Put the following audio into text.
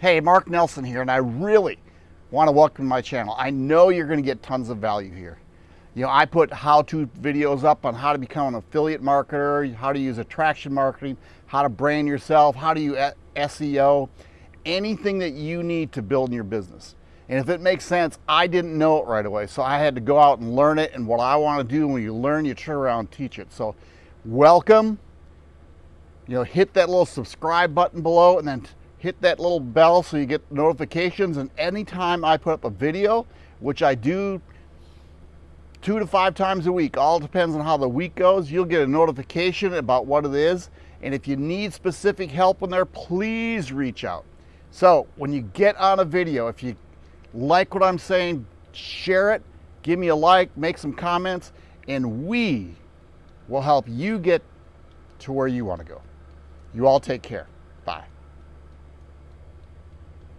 Hey, Mark Nelson here, and I really want to welcome to my channel. I know you're going to get tons of value here. You know, I put how-to videos up on how to become an affiliate marketer, how to use attraction marketing, how to brand yourself, how to use SEO, anything that you need to build in your business. And if it makes sense, I didn't know it right away. So I had to go out and learn it. And what I want to do when you learn, you turn around and teach it. So welcome. You know, hit that little subscribe button below and then hit that little bell so you get notifications. And anytime I put up a video, which I do two to five times a week, all depends on how the week goes, you'll get a notification about what it is. And if you need specific help in there, please reach out. So when you get on a video, if you like what I'm saying, share it, give me a like, make some comments, and we will help you get to where you want to go. You all take care.